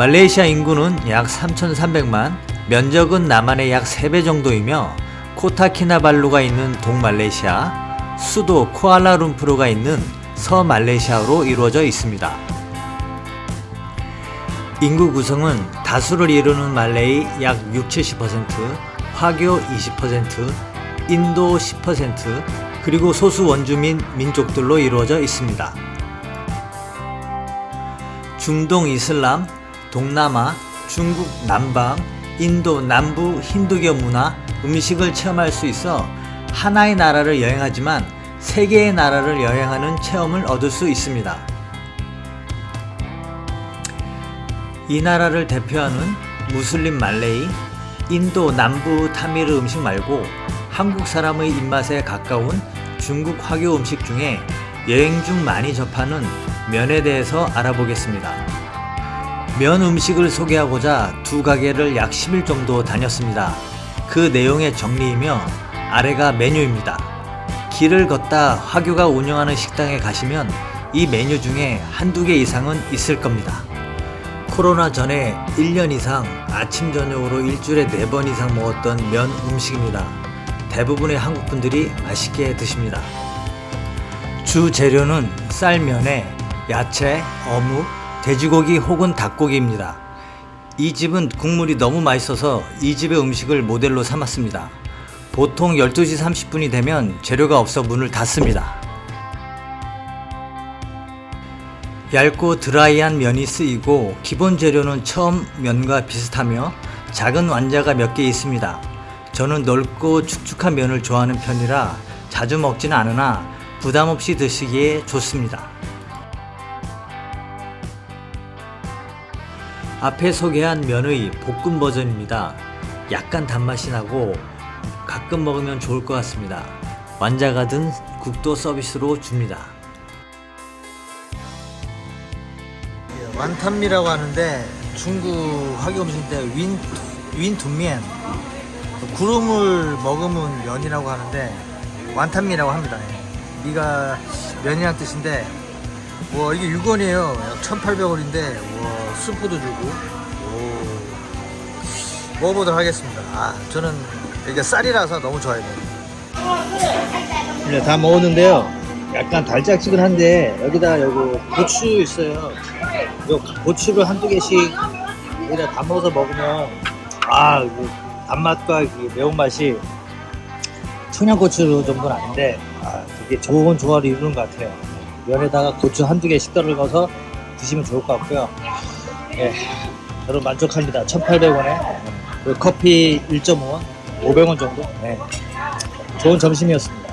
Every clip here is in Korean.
말레이시아 인구는 약 3,300만, 면적은 남한의 약 3배 정도이며 코타키나발루가 있는 동말레이시아, 수도 쿠알라룸푸르가 있는 서말레이시아로 이루어져 있습니다. 인구 구성은 다수를 이루는 말레이 약 60, 70%, 화교 20%, 인도 10%, 그리고 소수 원주민 민족들로 이루어져 있습니다. 중동 이슬람, 동남아, 중국 남방, 인도 남부 힌두교 문화, 음식을 체험할 수 있어 하나의 나라를 여행하지만 세 개의 나라를 여행하는 체험을 얻을 수 있습니다. 이 나라를 대표하는 무슬림 말레이, 인도 남부 타미르 음식 말고 한국 사람의 입맛에 가까운 중국 화교 음식 중에 여행 중 많이 접하는 면에 대해서 알아보겠습니다. 면 음식을 소개하고자 두 가게를 약 10일 정도 다녔습니다. 그 내용의 정리이며 아래가 메뉴입니다. 길을 걷다 화교가 운영하는 식당에 가시면 이 메뉴 중에 한두 개 이상은 있을 겁니다. 코로나 전에 1년 이상 아침 저녁으로 일주일에 4번 이상 먹었던 면 음식입니다. 대부분의 한국분들이 맛있게 드십니다. 주 재료는 쌀면에 야채, 어묵, 돼지고기 혹은 닭고기입니다. 이 집은 국물이 너무 맛있어서 이 집의 음식을 모델로 삼았습니다. 보통 12시 30분이 되면 재료가 없어 문을 닫습니다. 얇고 드라이한 면이 쓰이고 기본 재료는 처음 면과 비슷하며 작은 완자가 몇 개 있습니다. 저는 넓고 축축한 면을 좋아하는 편이라 자주 먹지는 않으나 부담 없이 드시기에 좋습니다. 앞에 소개한 면의 볶음 버전입니다. 약간 단맛이 나고 가끔 먹으면 좋을 것 같습니다. 완자가 든 국도 서비스로 줍니다. 완탄미라고 하는데 중국 화교 음식인데 윈, 윈둔면 구름을 머금은 면이라고 하는데 완탄미라고 합니다 예. 미가 면이란 뜻인데 와 이게 6원이에요 1800원인데 와 스프도 주고. 오. 먹어보도록 하겠습니다. 아 저는 이게 쌀이라서 너무 좋아해요 네, 다 먹었는데요. 약간 달짝지근한데 여기다 여기 고추 있어요. 요 고추를 한두 개씩 여기다 담아서 먹으면 아 단맛과 매운맛이 청양고추 정도는 아닌데 아, 되게 좋은 조화를 이루는 것 같아요. 면에다가 고추 한두 개씩 떨어서 드시면 좋을 것 같고요 예, 저는 만족합니다 1800원에 커피 1.5원 500원 정도 네. 좋은 점심이었습니다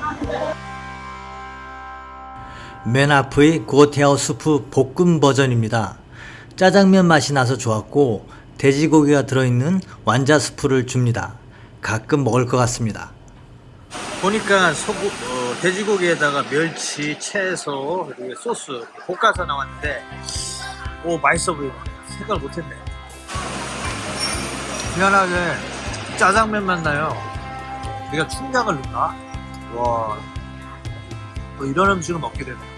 맨 앞의 고테어 수프 볶음 버전입니다. 짜장면 맛이 나서 좋았고 돼지고기가 들어있는 완자 스프를 줍니다. 가끔 먹을 것 같습니다. 보니까 소고, 어, 돼지고기에다가 멸치, 채소, 그리고 소스 볶아서 나왔는데 오 맛있어 보이네. 생각을 못했네. 미안하게 짜장면 맛나요. 내가 충격을 넣나? 와, 뭐 이런 음식을 먹게 되네요.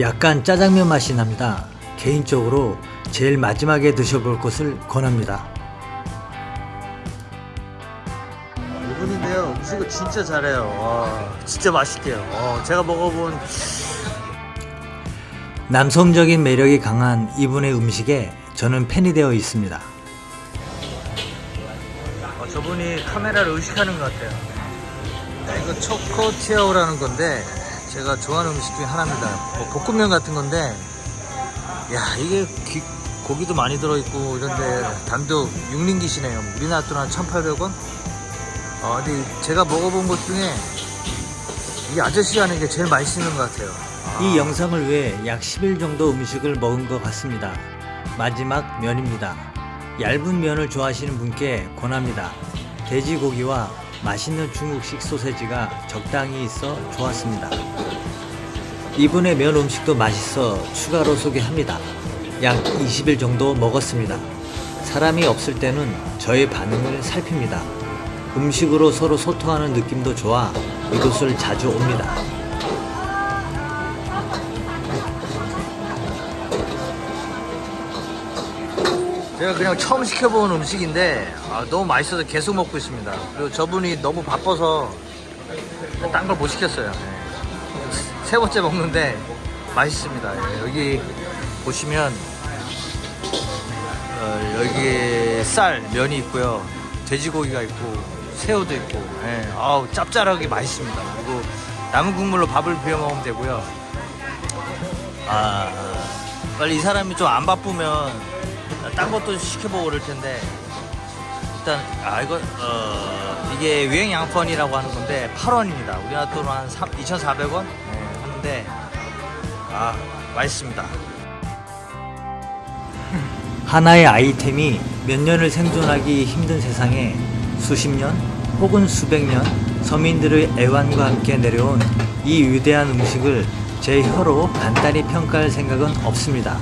약간 짜장면 맛이 납니다. 개인적으로 제일 마지막에 드셔볼 것을 권합니다. 분인데요. 음식을 진짜 잘해요. 와, 진짜 맛있게요. 어, 제가 먹어본 남성적인 매력이 강한 이분의 음식에 저는 팬이 되어 있습니다. 어, 저분이 카메라를 의식하는 것 같아요. 네, 이거 초코 티아오라는 건데 제가 좋아하는 음식 중에 하나입니다 뭐 볶음면 같은 건데 야 이게 기, 고기도 많이 들어있고 이런데 단독 육링기시네요 우리나라 돈 한 1800원? 어, 근데 제가 먹어본 것 중에 이 아저씨가 하는 게 제일 맛있는 것 같아요 아. 이 영상을 위해 약 10일 정도 음식을 먹은 것 같습니다 마지막 면입니다 얇은 면을 좋아하시는 분께 권합니다 돼지고기와 맛있는 중국식 소세지가 적당히 있어 좋았습니다. 이분의 면 음식도 맛있어 추가로 소개합니다. 약 20일 정도 먹었습니다. 사람이 없을 때는 저의 반응을 살핍니다. 음식으로 서로 소통하는 느낌도 좋아 이곳을 자주 옵니다. 제가 그냥 처음 시켜본 음식인데 아, 너무 맛있어서 계속 먹고 있습니다. 그리고 저분이 너무 바빠서 딴 걸 못 시켰어요. 예. 세 번째 먹는데 맛있습니다. 예. 여기 보시면 어, 여기에 쌀, 면이 있고요. 돼지고기가 있고 새우도 있고, 예, 아우 짭짤하게 맛있습니다. 그리고 남은 국물로 밥을 비벼 먹으면 되고요. 아 빨리 이 사람이 좀 안 바쁘면 딴 것도 시켜보고 그럴 텐데 일단 아 이거 어 이게 유행 양펀이라고 하는 건데 8원입니다. 우리나라 돈으로 한 2,400원 네, 하는데 아 맛있습니다. 하나의 아이템이 몇 년을 생존하기 힘든 세상에 수십 년 혹은 수백 년 서민들의 애환과 함께 내려온 이 위대한 음식을 제 혀로 간단히 평가할 생각은 없습니다.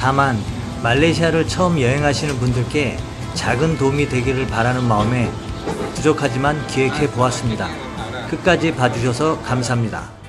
다만 말레이시아를 처음 여행하시는 분들께 작은 도움이 되기를 바라는 마음에 부족하지만 기획해 보았습니다. 끝까지 봐주셔서 감사합니다.